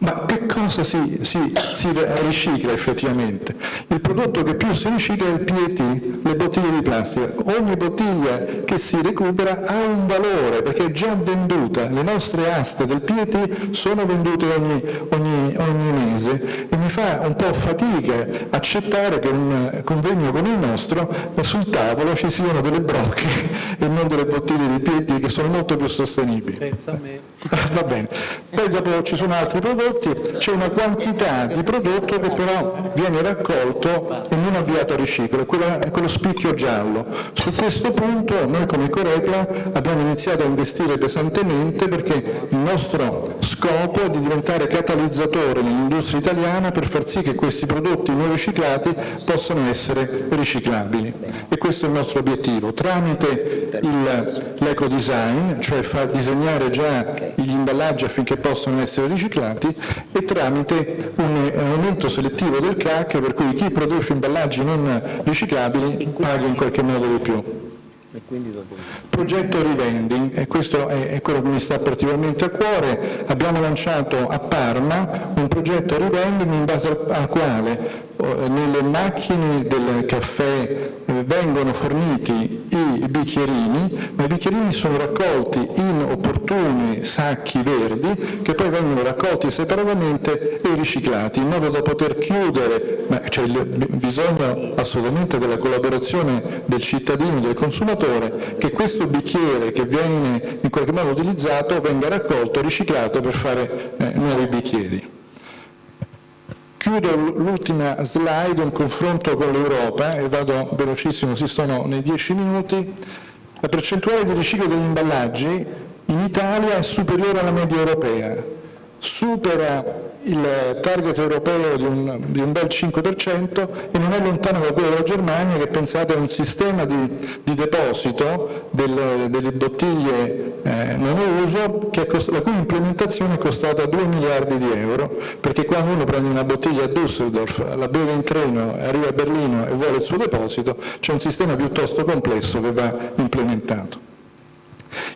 Ma che cosa si, si, si, ricicla effettivamente? Il prodotto che più si ricicla è il PET, le bottiglie di plastica. Ogni bottiglia che si recupera ha un valore perché è già venduta. Le nostre aste del PET sono vendute ogni, ogni, ogni mese e mi fa un po' fatica accettare che un convegno come il nostro sul tavolo ci siano delle brocche [LAUGHS] e non delle bottiglie di PET che sono molto più sostenibili. Pensa a me. [LAUGHS] Va bene. Poi dopo ci sono altri prodotti prodotti, c'è una quantità di prodotto che però viene raccolto e non avviato a riciclo, è quello spicchio giallo. Su questo punto noi come Corepla abbiamo iniziato a investire pesantemente perché il nostro scopo è di diventare catalizzatore nell'industria italiana per far sì che questi prodotti non riciclati possano essere riciclabili. E questo è il nostro obiettivo, tramite l'eco-design, cioè far disegnare già gli imballaggi affinché possano essere riciclati, e tramite un aumento selettivo del CAC per cui chi produce imballaggi non riciclabili paga in qualche modo di più. Progetto rivending, e questo è, quello che mi sta particolarmente a cuore, abbiamo lanciato a Parma un progetto rivending in base al, al quale eh, nelle macchine del caffè eh, vengono forniti i bicchierini, ma i bicchierini sono raccolti in opportuni sacchi verdi che poi vengono raccolti separatamente e riciclati, in modo da poter chiudere, ma c'è bisogno assolutamente della collaborazione del cittadino, del consumatore, che questo bicchiere che viene in qualche modo utilizzato venga raccolto riciclato per fare eh, nuovi bicchieri. Chiudo l'ultima slide, un confronto con l'Europa, e vado velocissimo, si stanno nei dieci minuti. La percentuale di riciclo degli imballaggi in Italia è superiore alla media europea, supera il target europeo di un, di un, bel 5% e non è lontano da quello della Germania che pensate a un sistema di, di deposito delle, delle bottiglie eh, monouso la cui implementazione è costata 2 miliardi di euro perché quando uno prende una bottiglia a Düsseldorf, la beve in treno, arriva a Berlino e vuole il suo deposito, c'è un sistema piuttosto complesso che va implementato.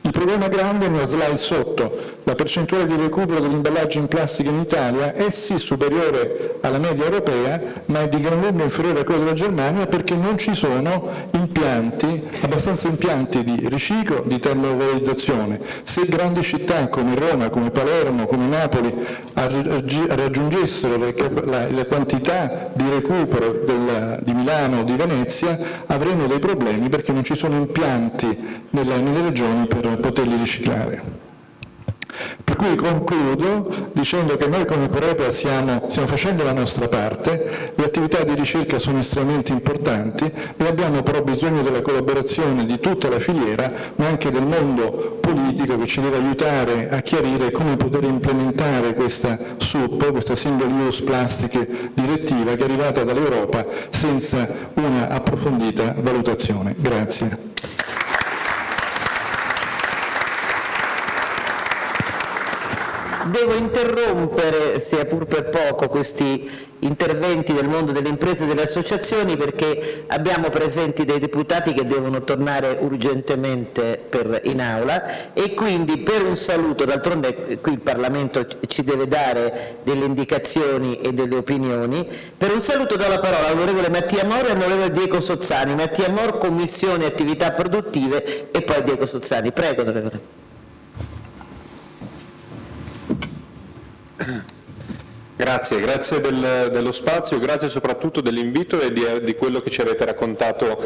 Il problema grande è nella slide sotto, la percentuale di recupero degli imballaggi in plastica in Italia è sì superiore alla media europea, ma è di gran lunga inferiore a quella della Germania perché non ci sono impianti, abbastanza impianti di riciclo, di termovalorizzazione. Se grandi città come Roma, come Palermo, come Napoli raggiungessero la, quantità di recupero di Milano o di Venezia, avremmo dei problemi perché non ci sono impianti nelle regioni per poterli riciclare. Per cui concludo dicendo che noi come Corepa stiamo, stiamo facendo la nostra parte, le attività di ricerca sono estremamente importanti e abbiamo però bisogno della collaborazione di tutta la filiera, ma anche del mondo politico che ci deve aiutare a chiarire come poter implementare questa SUP, questa Single Use Plastic direttiva che è arrivata dall'Europa senza una approfondita valutazione. Grazie. Devo interrompere, sia pur per poco, questi interventi del mondo delle imprese e delle associazioni perché abbiamo presenti dei deputati che devono tornare urgentemente per, in aula e quindi per un saluto, d'altronde qui il Parlamento ci deve dare delle indicazioni e delle opinioni, per un saluto do la parola all'onorevole Mattia Moro e all'onorevole Diego Sozzani. Mattia Moro, Commissione Attività Produttive e poi Diego Sozzani. Prego, onorevole. Grazie, grazie del, dello spazio, grazie soprattutto dell'invito e di, di, quello che ci avete raccontato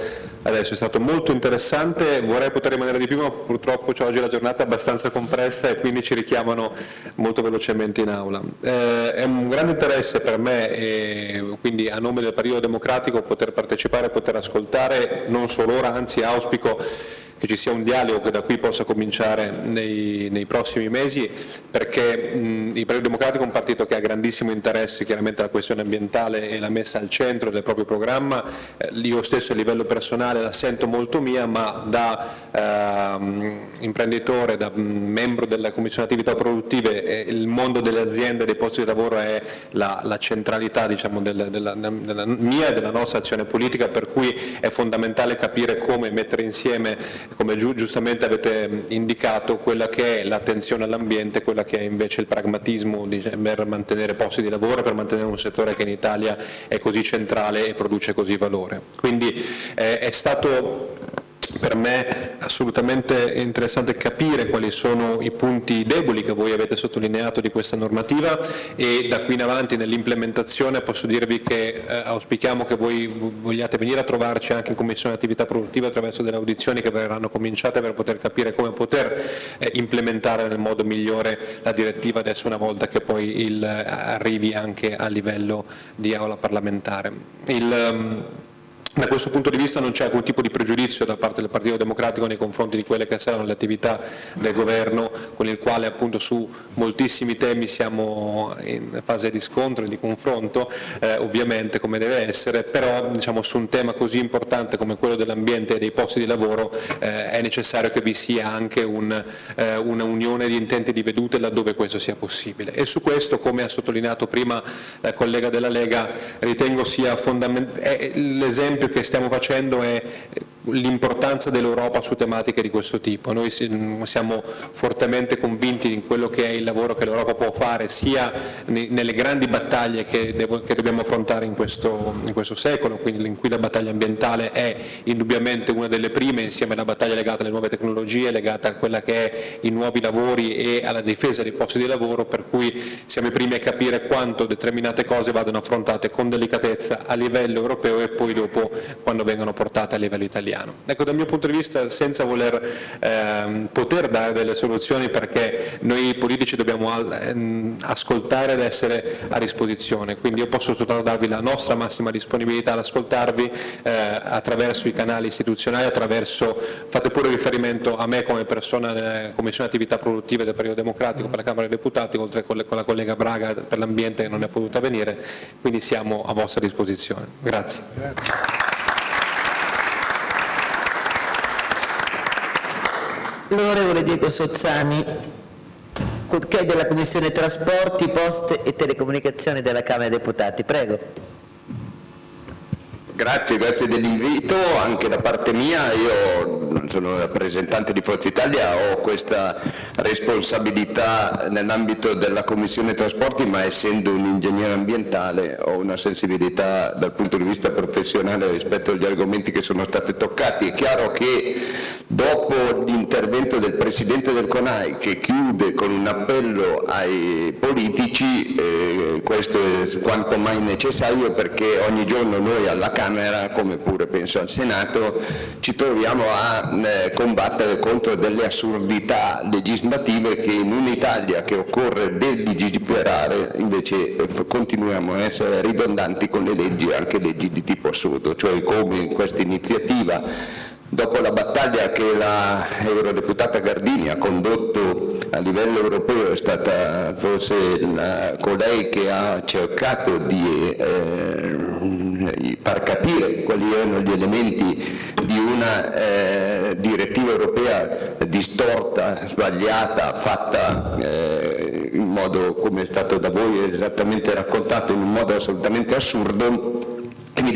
adesso, è stato molto interessante, vorrei poter rimanere di più ma purtroppo oggi la giornata è abbastanza compressa e quindi ci richiamano molto velocemente in aula. Eh, è un grande interesse per me e quindi a nome del Partito Democratico poter partecipare, poter ascoltare non solo ora, anzi auspico che ci sia un dialogo che da qui possa cominciare nei, nei prossimi mesi perché mh, il Partito Democratico è un partito che ha grandissimo interesse chiaramente alla questione ambientale e l'ha messa al centro del proprio programma, eh, io stesso a livello personale la sento molto mia ma da eh, imprenditore, da membro della Commissione Attività Produttive eh, il mondo delle aziende e dei posti di lavoro è la, la centralità diciamo, della, della, della mia e della nostra azione politica per cui è fondamentale capire come mettere insieme, come giustamente avete indicato, quella che è l'attenzione all'ambiente, quella che è invece il pragmatismo per mantenere posti di lavoro, per mantenere un settore che in Italia è così centrale e produce così valore. Quindi eh, è stato per me assolutamente interessante capire quali sono i punti deboli che voi avete sottolineato di questa normativa e da qui in avanti nell'implementazione posso dirvi che eh, auspichiamo che voi vogliate venire a trovarci anche in Commissione Attività Produttiva attraverso delle audizioni che verranno cominciate per poter capire come poter eh, implementare nel modo migliore la direttiva adesso una volta che poi il, arrivi anche a livello di aula parlamentare. Il, um, da questo punto di vista non c'è alcun tipo di pregiudizio da parte del Partito Democratico nei confronti di quelle che saranno le attività del Governo con il quale appunto su moltissimi temi siamo in fase di scontro e di confronto, eh, ovviamente come deve essere, però diciamo, su un tema così importante come quello dell'ambiente e dei posti di lavoro eh, è necessario che vi sia anche un, eh, una unione di intenti di vedute laddove questo sia possibile. E su questo, come ha sottolineato prima la collega della Lega, ritengo sia fondamentale l'esempio che stiamo facendo è l'importanza dell'Europa su tematiche di questo tipo. Noi siamo fortemente convinti in quello che è il lavoro che l'Europa può fare sia nelle grandi battaglie che, dobbiamo affrontare in questo, in questo secolo, quindi in cui la battaglia ambientale è indubbiamente una delle prime insieme alla battaglia legata alle nuove tecnologie, legata a quella che è i nuovi lavori e alla difesa dei posti di lavoro, per cui siamo i primi a capire quanto determinate cose vadano affrontate con delicatezza a livello europeo e poi dopo quando vengono portate a livello italiano italiano. Ecco, dal mio punto di vista, senza voler ehm, poter dare delle soluzioni, perché noi politici dobbiamo ehm, ascoltare ed essere a disposizione, quindi io posso soltanto darvi la nostra massima disponibilità ad ascoltarvi eh, attraverso i canali istituzionali, attraverso, fate pure riferimento a me come persona nella Commissione Attività Produttive del Periodo Democratico per la Camera dei Deputati, oltre con la collega Braga per l'ambiente che non è potuta venire, quindi siamo a vostra disposizione. Grazie. Grazie. L'onorevole Diego Sozzani, che è della Commissione Trasporti, Poste e Telecomunicazioni della Camera dei Deputati. Prego. Grazie, grazie dell'invito, anche da parte mia, io sono rappresentante di Forza Italia, ho questa responsabilità nell'ambito della Commissione Trasporti, ma essendo un ingegnere ambientale ho una sensibilità dal punto di vista professionale rispetto agli argomenti che sono stati toccati. È chiaro che dopo l'intervento del Presidente del CONAI che chiude con un appello ai politici, eh, questo è quanto mai necessario perché ogni giorno noi alla Camera Camera, come pure penso al Senato, ci troviamo a eh, combattere contro delle assurdità legislative che in un'Italia che occorre delegiferare invece eh, continuiamo a essere ridondanti con le leggi, anche leggi di tipo assurdo, cioè come in questa iniziativa dopo la battaglia che la eurodeputata Gardini ha condotto a livello europeo è stata forse la, colei che ha cercato di eh, far capire quali erano gli elementi di una eh, direttiva europea distorta, sbagliata, fatta eh, in modo come è stato da voi esattamente raccontato in un modo assolutamente assurdo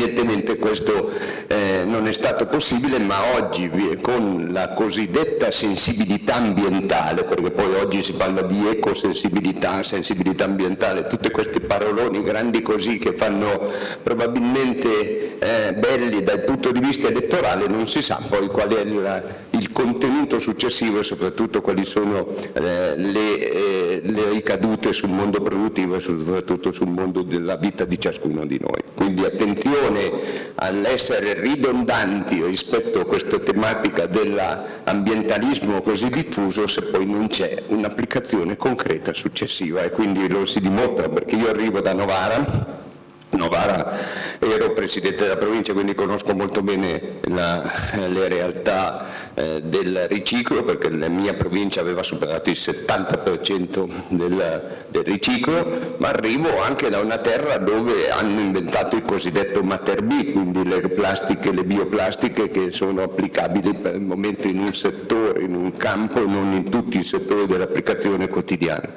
Evidentemente questo eh, non è stato possibile, ma oggi con la cosiddetta sensibilità ambientale, perché poi oggi si parla di ecosensibilità, sensibilità ambientale, tutte queste paroloni grandi così che fanno probabilmente eh, belli dal punto di vista elettorale, non si sa poi qual è la, il contenuto successivo e soprattutto quali sono eh, le, eh, le, ricadute sul mondo produttivo e soprattutto sul mondo della vita di ciascuno di noi. Quindi attenzione attenzione all'essere ridondanti rispetto a questa tematica dell'ambientalismo così diffuso se poi non c'è un'applicazione concreta successiva. E quindi lo si dimostra perché io arrivo da Novara Novara ero Presidente della provincia, quindi conosco molto bene la, le realtà eh, del riciclo, perché la mia provincia aveva superato il 70% del, del, riciclo, ma arrivo anche da una terra dove hanno inventato il cosiddetto Mater B, quindi le plastiche, le bioplastiche che sono applicabili per il momento in un settore, in un campo, non in tutti i settori dell'applicazione quotidiana.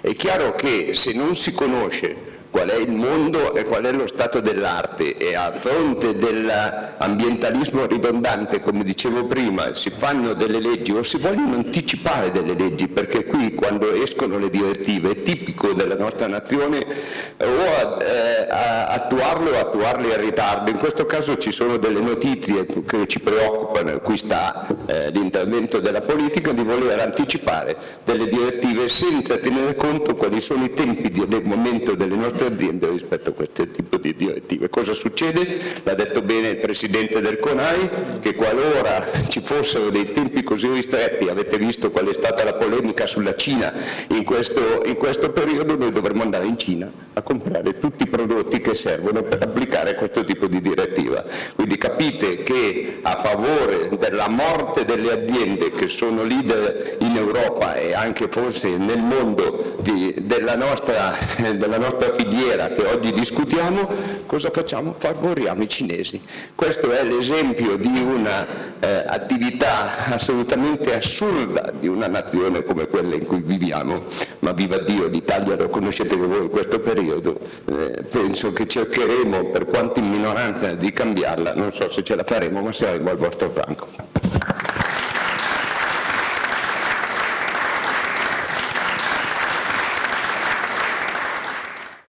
È chiaro che se non si conosce qual è il mondo e qual è lo stato dell'arte e a fronte dell'ambientalismo ridondante, come dicevo prima, si fanno delle leggi o si vogliono anticipare delle leggi, perché qui quando escono le direttive è tipico della nostra nazione o eh, attuarle o attuarle in ritardo. In questo caso ci sono delle notizie che ci preoccupano, qui sta eh, l'intervento della politica di voler anticipare delle direttive senza tenere conto quali sono i tempi del momento delle nostre nostre aziende rispetto a questo tipo di direttive. Cosa succede? L'ha detto bene il Presidente del CONAI, che qualora ci fossero dei tempi così ristretti, avete visto qual è stata la polemica sulla Cina in questo, in questo periodo, noi dovremmo andare in Cina a comprare tutti i prodotti che servono per applicare questo tipo di direttiva. Quindi capite che a favore della morte delle aziende che sono leader in Europa e anche forse nel mondo di, della, nostra, della nostra filiera che oggi discutiamo, cosa facciamo? Favoriamo i cinesi. Questo è l'esempio di un'attività eh, assolutamente assurda di una nazione come quella in cui viviamo, ma viva Dio, l'Italia lo conoscete voi in questo periodo, eh, penso che cercheremo, per quanto in minoranza, di cambiarla, non so se ce la faremo, ma saremo al vostro franco.